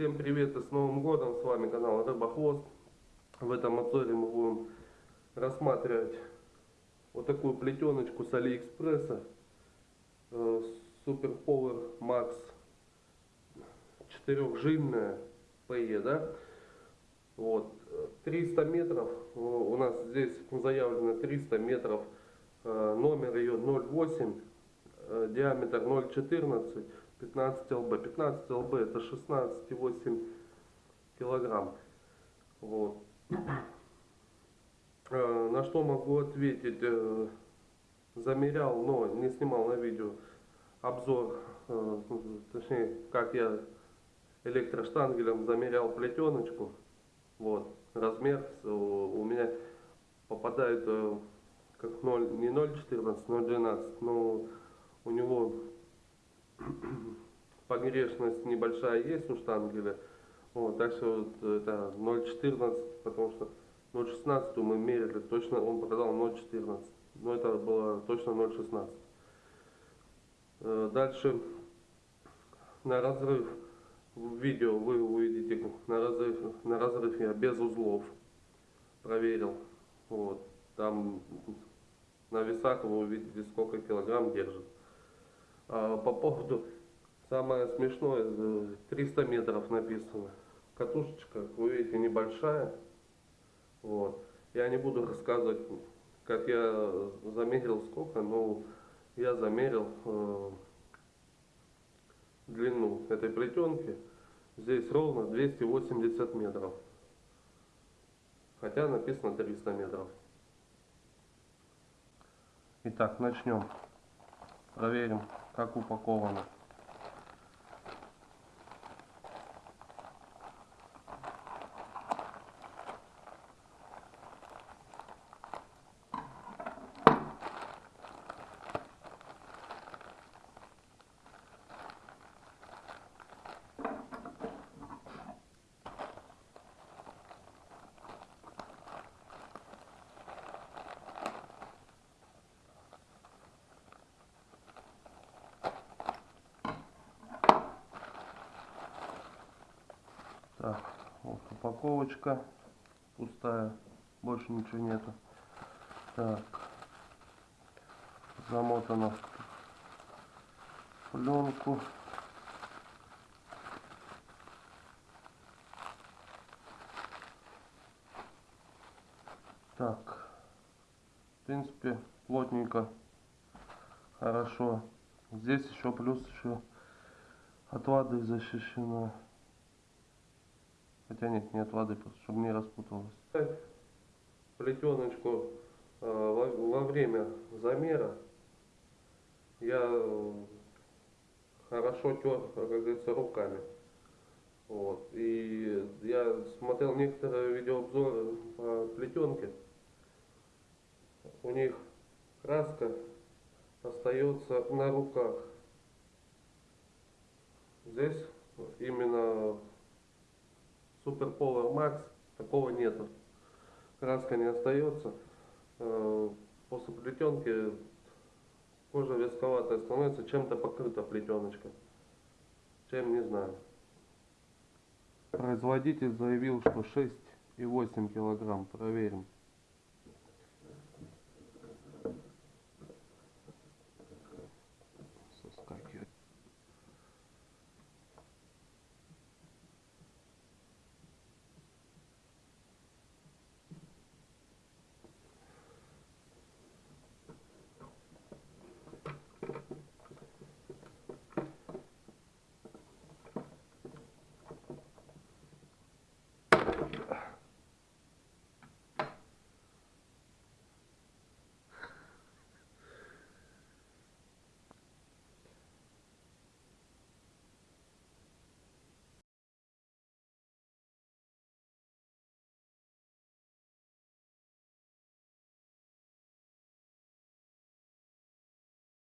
Всем привет и с Новым годом, с вами канал Рыбохвост. В этом обзоре мы будем рассматривать вот такую плетеночку с Алиэкспресса. Super Power Max четырехжильная PE, да? Вот, э, 300 метров, э, у нас здесь заявлено 300 метров, э, номер ее 08, э, диаметр 0,14, 15 лб. 15 лб это 16,8 килограмм. Вот. Э, На что могу ответить? э, Замерял, но не снимал на видео обзор, э, точнее, как я электроштангелем замерял плетеночку. Вот, размер у меня попадает как 0, не 0,14, 0,12, но у него погрешность небольшая есть у штангеля. Вот, так что вот это 0,14, потому что 0,16 мы мерили, точно он показал 0,14. Но это было точно 0,16. Э, Дальше на разрыв в видео вы увидите на разрыв, на разрыв я без узлов проверил. Вот. Там на весах вы увидите сколько килограмм держит. А по поводу самое смешное, э, 300 метров написано. Катушечка, как вы видите, небольшая. Вот. Я не буду рассказывать, как я замерил сколько, но я замерил э, длину этой плетенки. Здесь ровно 280 метров. Хотя написано 300 метров. Итак, начнем. Проверим, как упаковано. Так, вот упаковочка пустая, больше ничего нету. Так, замотано в пленку. Так, в принципе, плотненько, хорошо. Здесь еще плюс еще от воды защищено. Хотя нет, не от воды, чтобы не распуталось. Плетеночку э, во, во время замера я э, хорошо тер, как говорится, руками. Вот. И я смотрел некоторые видеообзоры по плетенке. У них краска остается на руках. Здесь именно Super Power Max такого нету. Краска не остается. Э, После плетенки кожа вязковатая становится, чем-то покрыта плетеночка. Чем не знаю. Производитель заявил, что 6,8 килограмм. Проверим.